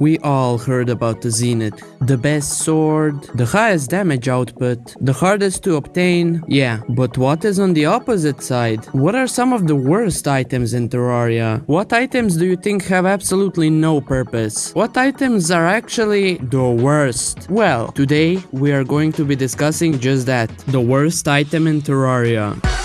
We all heard about the Zenith. The best sword, the highest damage output, the hardest to obtain. Yeah, but what is on the opposite side? What are some of the worst items in Terraria? What items do you think have absolutely no purpose? What items are actually the worst? Well, today we are going to be discussing just that. The worst item in Terraria.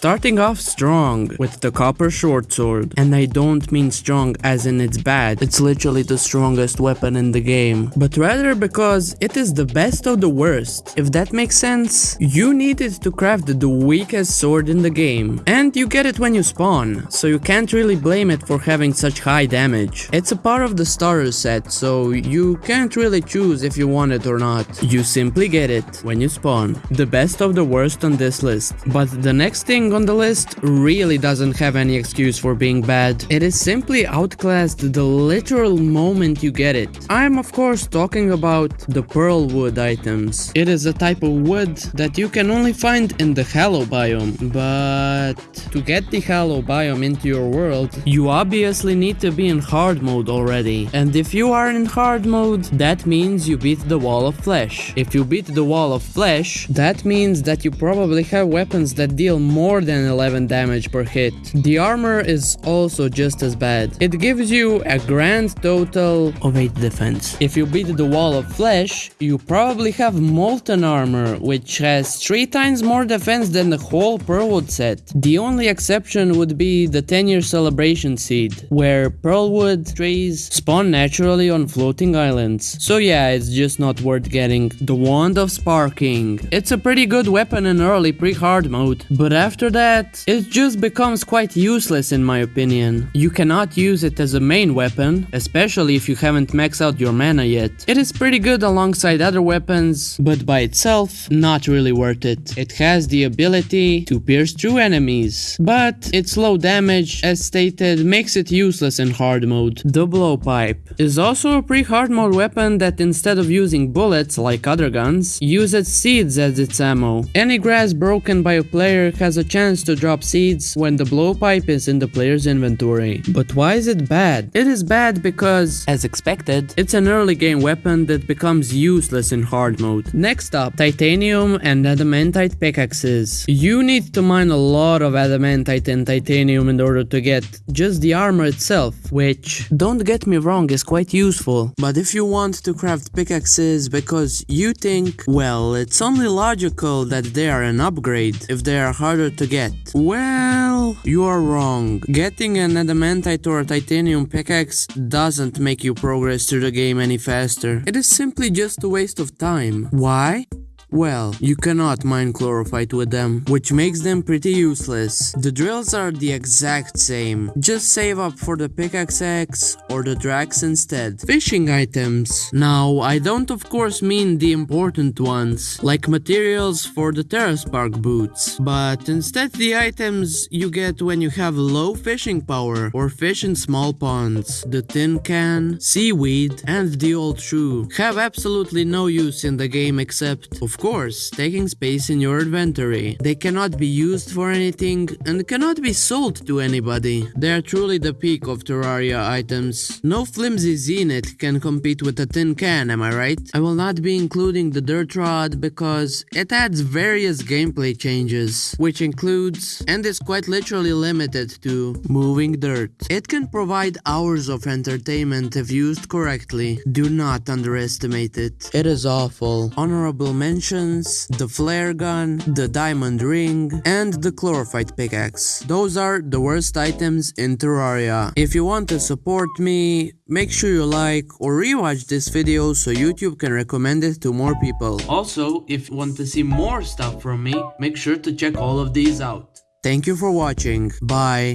Starting off strong with the copper short sword. And I don't mean strong as in it's bad, it's literally the strongest weapon in the game. But rather because it is the best of the worst. If that makes sense, you needed to craft the weakest sword in the game. And you get it when you spawn, so you can't really blame it for having such high damage. It's a part of the starter set, so you can't really choose if you want it or not. You simply get it when you spawn. The best of the worst on this list. But the next thing on the list really doesn't have any excuse for being bad. It is simply outclassed the literal moment you get it. I'm of course talking about the pearl wood items. It is a type of wood that you can only find in the hollow biome, but to get the hollow biome into your world, you obviously need to be in hard mode already. And if you are in hard mode, that means you beat the wall of flesh. If you beat the wall of flesh, that means that you probably have weapons that deal more more than 11 damage per hit. The armor is also just as bad. It gives you a grand total of 8 defense. If you beat the wall of flesh, you probably have molten armor, which has 3 times more defense than the whole Pearlwood set. The only exception would be the 10 year celebration seed, where Pearlwood trees spawn naturally on floating islands. So yeah, it's just not worth getting. The Wand of Sparking. It's a pretty good weapon in early pre-hard mode, but after that, it just becomes quite useless in my opinion. You cannot use it as a main weapon, especially if you haven't maxed out your mana yet. It is pretty good alongside other weapons, but by itself, not really worth it. It has the ability to pierce through enemies, but its low damage, as stated, makes it useless in hard mode. The blowpipe is also a pre-hard mode weapon that instead of using bullets like other guns, uses seeds as its ammo. Any grass broken by a player has a chance chance to drop seeds when the blowpipe is in the player's inventory. But why is it bad? It is bad because, as expected, it's an early game weapon that becomes useless in hard mode. Next up, titanium and adamantite pickaxes. You need to mine a lot of adamantite and titanium in order to get just the armor itself, which, don't get me wrong, is quite useful. But if you want to craft pickaxes because you think, well, it's only logical that they are an upgrade if they are harder to get? Well, you are wrong. Getting an adamantite or a titanium pickaxe doesn't make you progress through the game any faster. It is simply just a waste of time. Why? Well, you cannot mine chlorophyte with them, which makes them pretty useless. The drills are the exact same, just save up for the Pickaxe Axe or the Drax instead. Fishing items. Now, I don't of course mean the important ones, like materials for the TerraSpark boots, but instead the items you get when you have low fishing power or fish in small ponds. The tin can, seaweed, and the old shoe have absolutely no use in the game except, of course, taking space in your inventory. They cannot be used for anything and cannot be sold to anybody. They are truly the peak of Terraria items. No flimsy Zenith can compete with a tin can, am I right? I will not be including the dirt rod because it adds various gameplay changes, which includes, and is quite literally limited to, moving dirt. It can provide hours of entertainment if used correctly. Do not underestimate it. It is awful. Honorable mention the flare gun, the diamond ring, and the chlorophyte pickaxe. Those are the worst items in Terraria. If you want to support me, make sure you like or rewatch this video so YouTube can recommend it to more people. Also, if you want to see more stuff from me, make sure to check all of these out. Thank you for watching. Bye.